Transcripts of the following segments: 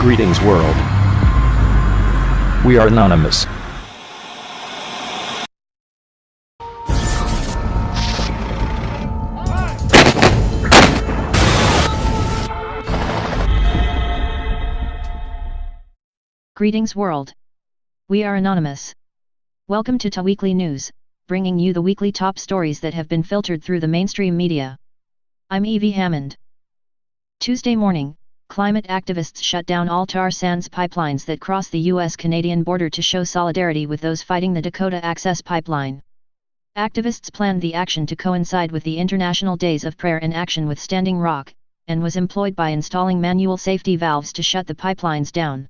Greetings world. We are anonymous. Greetings world. We are anonymous. Welcome to Ta Weekly News, bringing you the weekly top stories that have been filtered through the mainstream media. I'm Evie Hammond. Tuesday morning, climate activists shut down all tar sands pipelines that cross the US-Canadian border to show solidarity with those fighting the Dakota Access Pipeline. Activists planned the action to coincide with the International Days of Prayer in Action with Standing Rock, and was employed by installing manual safety valves to shut the pipelines down.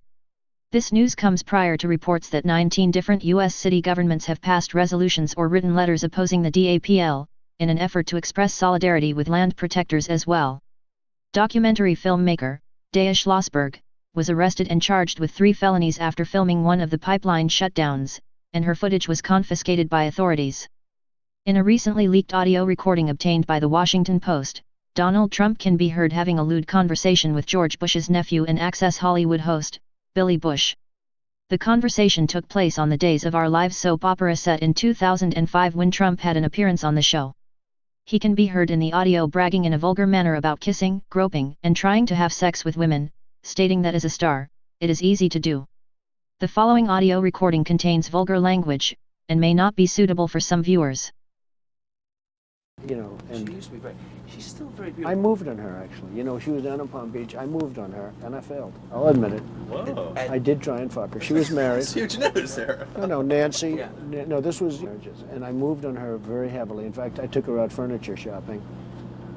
This news comes prior to reports that 19 different U.S. city governments have passed resolutions or written letters opposing the DAPL, in an effort to express solidarity with land protectors as well. Documentary filmmaker, Deia Schlosberg, was arrested and charged with three felonies after filming one of the pipeline shutdowns, and her footage was confiscated by authorities. In a recently leaked audio recording obtained by the Washington Post, Donald Trump can be heard having a lewd conversation with George Bush's nephew and Access Hollywood host, Billy Bush. The conversation took place on the Days of Our Lives soap opera set in 2005 when Trump had an appearance on the show. He can be heard in the audio bragging in a vulgar manner about kissing, groping, and trying to have sex with women, stating that as a star, it is easy to do. The following audio recording contains vulgar language, and may not be suitable for some viewers. You know, And She and used to be very. She's still very beautiful. I moved on her actually. You know, she was down in Palm Beach. I moved on her, and I failed. I'll admit it. Whoa. I did try and fuck her. She was married. That's huge news there. No, no, Nancy. Yeah. No, this was marriages, and I moved on her very heavily. In fact, I took her out furniture shopping.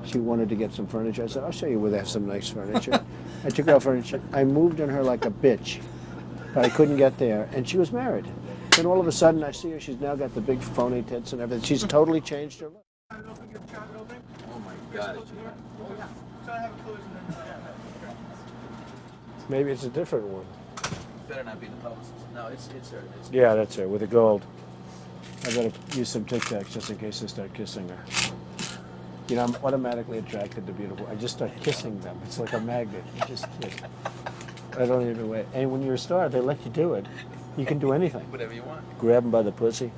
She wanted to get some furniture. I said, "I'll show you where they have some nice furniture." I took her out furniture. I moved on her like a bitch, but I couldn't get there, and she was married. Then all of a sudden, I see her. She's now got the big phony tits and everything. She's totally changed her Oh my God. Maybe it's a different one. Better not be the publicist. No, it's it's her. It's Yeah, that's her with the gold. I better use some Tic Tacs just in case I start kissing her. You know, I'm automatically attracted to beautiful. I just start kissing them. It's like a magnet. You just kiss. I don't even wait. And when you're a star, they let you do it. You can do anything. whatever you want. Grab them by the pussy.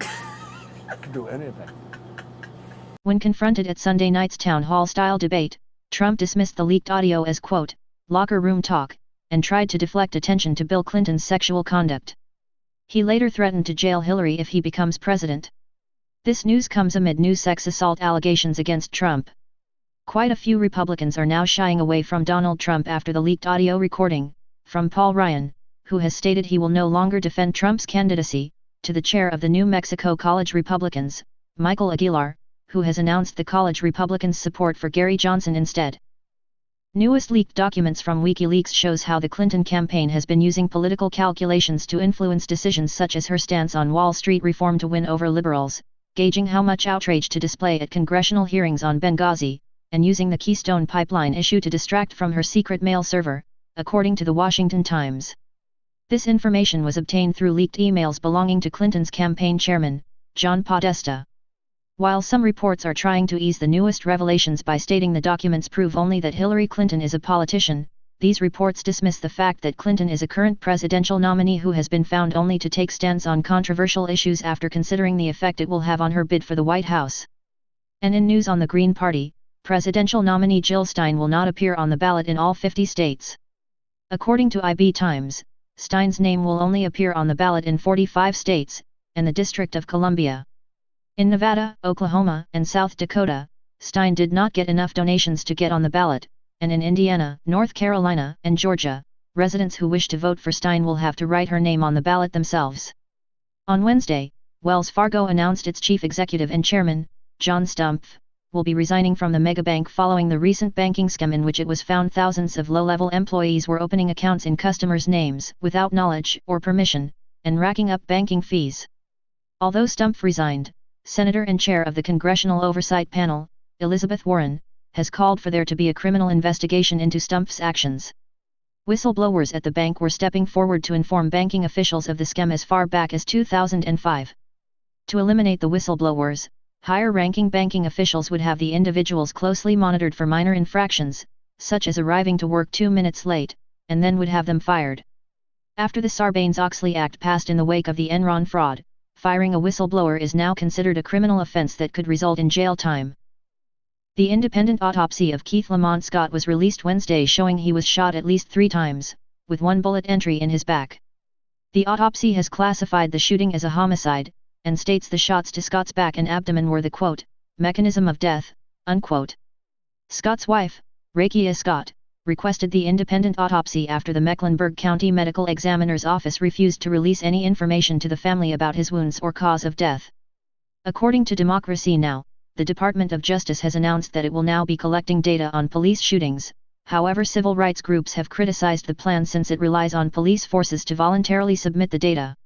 You can do anything. When confronted at Sunday night's town hall style debate, Trump dismissed the leaked audio as quote, locker room talk, and tried to deflect attention to Bill Clinton's sexual conduct. He later threatened to jail Hillary if he becomes president. This news comes amid new sex assault allegations against Trump. Quite a few Republicans are now shying away from Donald Trump after the leaked audio recording, from Paul Ryan, who has stated he will no longer defend Trump's candidacy, to the chair of the New Mexico College Republicans, Michael Aguilar, who has announced the college Republicans' support for Gary Johnson instead. Newest leaked documents from WikiLeaks shows how the Clinton campaign has been using political calculations to influence decisions such as her stance on Wall Street reform to win over liberals, gauging how much outrage to display at congressional hearings on Benghazi, and using the Keystone Pipeline issue to distract from her secret mail server, according to the Washington Times. This information was obtained through leaked emails belonging to Clinton's campaign chairman, John Podesta. While some reports are trying to ease the newest revelations by stating the documents prove only that Hillary Clinton is a politician, these reports dismiss the fact that Clinton is a current presidential nominee who has been found only to take stands on controversial issues after considering the effect it will have on her bid for the White House. And in news on the Green Party, presidential nominee Jill Stein will not appear on the ballot in all 50 states. According to IB Times, Stein's name will only appear on the ballot in 45 states, and the District of Columbia. In Nevada, Oklahoma, and South Dakota, Stein did not get enough donations to get on the ballot, and in Indiana, North Carolina, and Georgia, residents who wish to vote for Stein will have to write her name on the ballot themselves. On Wednesday, Wells Fargo announced its chief executive and chairman, John Stumpf, will be resigning from the megabank following the recent banking scam in which it was found thousands of low-level employees were opening accounts in customers' names without knowledge or permission, and racking up banking fees. Although Stumpf resigned, Senator and chair of the Congressional Oversight Panel, Elizabeth Warren, has called for there to be a criminal investigation into Stumpf's actions. Whistleblowers at the bank were stepping forward to inform banking officials of the scam as far back as 2005. To eliminate the whistleblowers, higher-ranking banking officials would have the individuals closely monitored for minor infractions, such as arriving to work two minutes late, and then would have them fired. After the Sarbanes-Oxley Act passed in the wake of the Enron fraud, firing a whistleblower is now considered a criminal offense that could result in jail time. The independent autopsy of Keith Lamont Scott was released Wednesday showing he was shot at least three times, with one bullet entry in his back. The autopsy has classified the shooting as a homicide, and states the shots to Scott's back and abdomen were the quote, mechanism of death, unquote. Scott's wife, Rakeyia Scott, requested the independent autopsy after the Mecklenburg County Medical Examiner's Office refused to release any information to the family about his wounds or cause of death. According to Democracy Now!, the Department of Justice has announced that it will now be collecting data on police shootings, however civil rights groups have criticized the plan since it relies on police forces to voluntarily submit the data.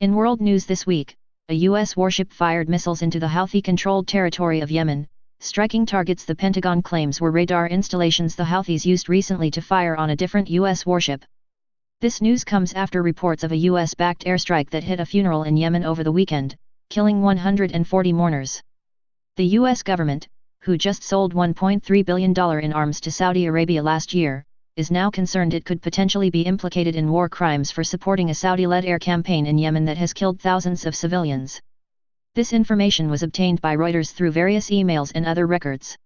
In world news this week, a U.S. warship fired missiles into the Houthi-controlled territory of Yemen, striking targets the Pentagon claims were radar installations the Houthis used recently to fire on a different U.S. warship. This news comes after reports of a U.S.-backed airstrike that hit a funeral in Yemen over the weekend, killing 140 mourners. The U.S. government, who just sold $1.3 billion in arms to Saudi Arabia last year, is now concerned it could potentially be implicated in war crimes for supporting a Saudi-led air campaign in Yemen that has killed thousands of civilians. This information was obtained by Reuters through various emails and other records.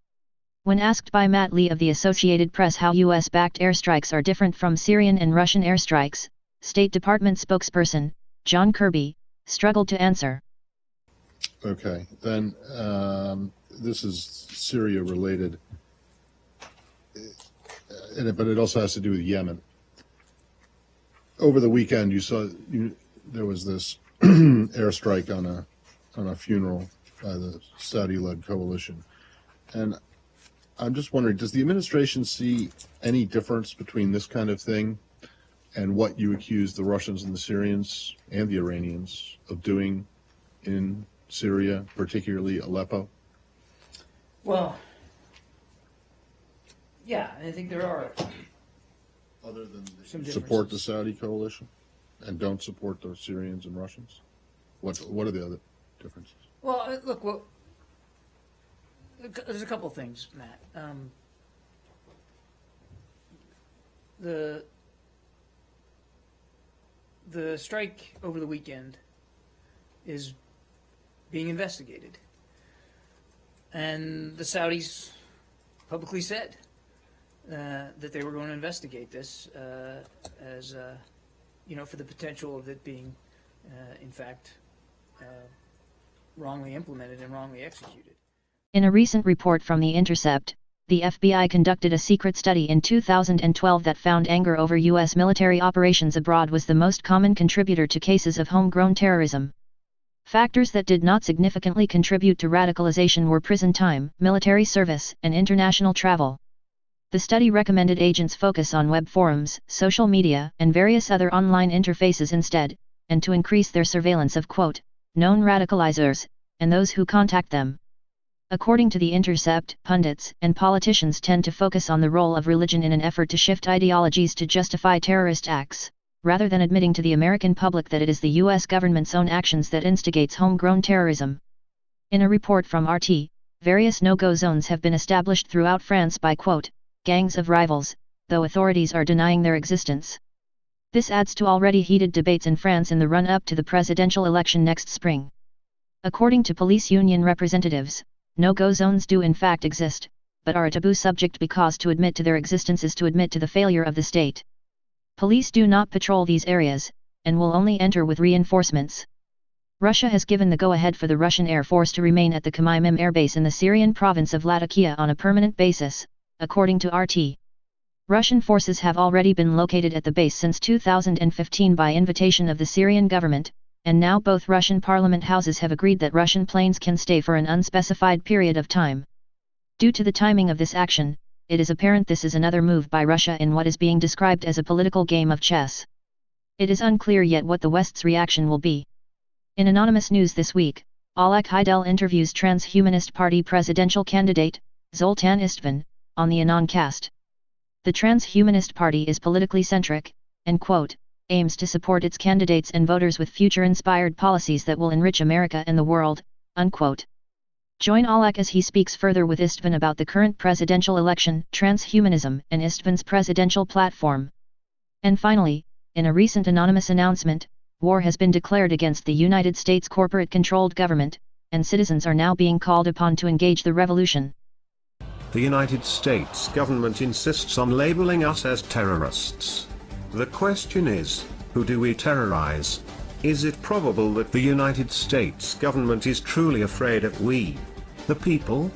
When asked by Matt Lee of the Associated Press how US-backed airstrikes are different from Syrian and Russian airstrikes, State Department spokesperson, John Kirby, struggled to answer. Okay, then um, this is Syria related, but it also has to do with Yemen. Over the weekend, you saw you, there was this airstrike on a on a funeral by the Saudi-led coalition. And I'm just wondering, does the administration see any difference between this kind of thing and what you accuse the Russians and the Syrians and the Iranians of doing in Syria, particularly Aleppo? Well, yeah, I think there are. Other than Some support the. Saudi coalition and don't support the Syrians and Russians? What, what are the other differences? Well, uh, look, well, there's a couple things, Matt. Um, the the strike over the weekend is being investigated, and the Saudis publicly said uh, that they were going to investigate this uh, as uh, you know for the potential of it being, uh, in fact. Wrongly implemented and wrongly executed. In a recent report from The Intercept, the FBI conducted a secret study in 2012 that found anger over U.S. military operations abroad was the most common contributor to cases of homegrown terrorism. Factors that did not significantly contribute to radicalization were prison time, military service, and international travel. The study recommended agents focus on web forums, social media, and various other online interfaces instead, and to increase their surveillance of quote, known radicalizers, and those who contact them. According to The Intercept, pundits and politicians tend to focus on the role of religion in an effort to shift ideologies to justify terrorist acts, rather than admitting to the American public that it is the U.S. government's own actions that instigates homegrown terrorism. In a report from RT, various no-go zones have been established throughout France by quote, gangs of rivals, though authorities are denying their existence. This adds to already heated debates in France in the run-up to the presidential election next spring. According to police union representatives, no-go zones do in fact exist, but are a taboo subject because to admit to their existence is to admit to the failure of the state. Police do not patrol these areas, and will only enter with reinforcements. Russia has given the go-ahead for the Russian Air Force to remain at the Khmeimim Air Base in the Syrian province of Latakia on a permanent basis, according to RT. Russian forces have already been located at the base since 2015 by invitation of the Syrian government, and now both Russian parliament houses have agreed that Russian planes can stay for an unspecified period of time. Due to the timing of this action, it is apparent this is another move by Russia in what is being described as a political game of chess. It is unclear yet what the West's reaction will be. In anonymous news this week, Alek Heidel interviews Transhumanist Party presidential candidate, Zoltan Istvan, on the Anoncast. The Transhumanist Party is politically centric, and quote, aims to support its candidates and voters with future-inspired policies that will enrich America and the world, unquote. Join Alek as he speaks further with Istvan about the current presidential election, transhumanism, and Istvan's presidential platform. And finally, in a recent anonymous announcement, war has been declared against the United States corporate controlled government, and citizens are now being called upon to engage the revolution. The United States government insists on labeling us as terrorists. The question is, who do we terrorize? Is it probable that the United States government is truly afraid of we, the people?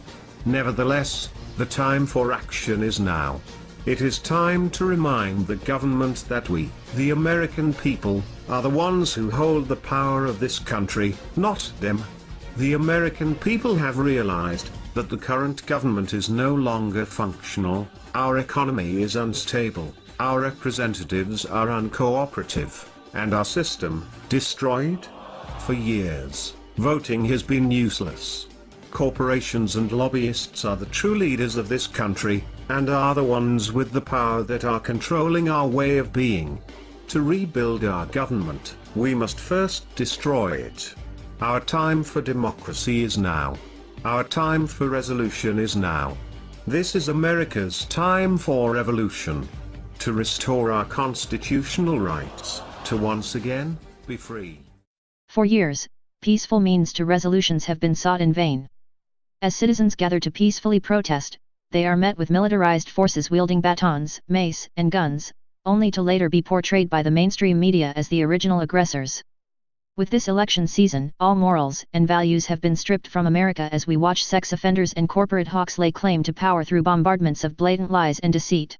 Nevertheless, the time for action is now. It is time to remind the government that we, the American people, are the ones who hold the power of this country, not them. The American people have realized that the current government is no longer functional, our economy is unstable, our representatives are uncooperative, and our system, destroyed? For years, voting has been useless. Corporations and lobbyists are the true leaders of this country, and are the ones with the power that are controlling our way of being. To rebuild our government, we must first destroy it. Our time for democracy is now. Our time for resolution is now. This is America's time for revolution. To restore our constitutional rights, to once again, be free. For years, peaceful means to resolutions have been sought in vain. As citizens gather to peacefully protest, they are met with militarized forces wielding batons, mace, and guns, only to later be portrayed by the mainstream media as the original aggressors. With this election season, all morals and values have been stripped from America as we watch sex offenders and corporate hawks lay claim to power through bombardments of blatant lies and deceit.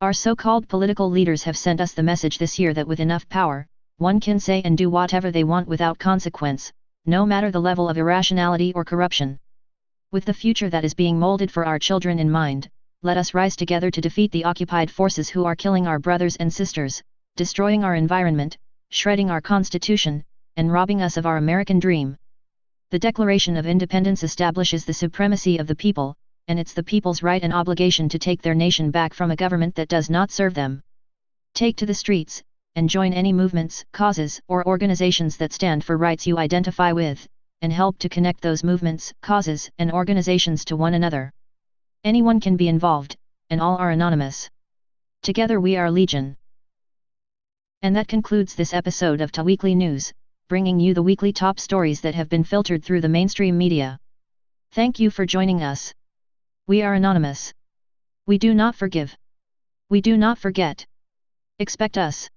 Our so-called political leaders have sent us the message this year that with enough power, one can say and do whatever they want without consequence, no matter the level of irrationality or corruption. With the future that is being molded for our children in mind, let us rise together to defeat the occupied forces who are killing our brothers and sisters, destroying our environment, shredding our constitution, and robbing us of our American dream. The Declaration of Independence establishes the supremacy of the people, and it's the people's right and obligation to take their nation back from a government that does not serve them. Take to the streets, and join any movements, causes, or organizations that stand for rights you identify with, and help to connect those movements, causes, and organizations to one another. Anyone can be involved, and all are anonymous. Together we are Legion. And that concludes this episode of Ta Weekly News, bringing you the weekly top stories that have been filtered through the mainstream media. Thank you for joining us. We are anonymous. We do not forgive. We do not forget. Expect us.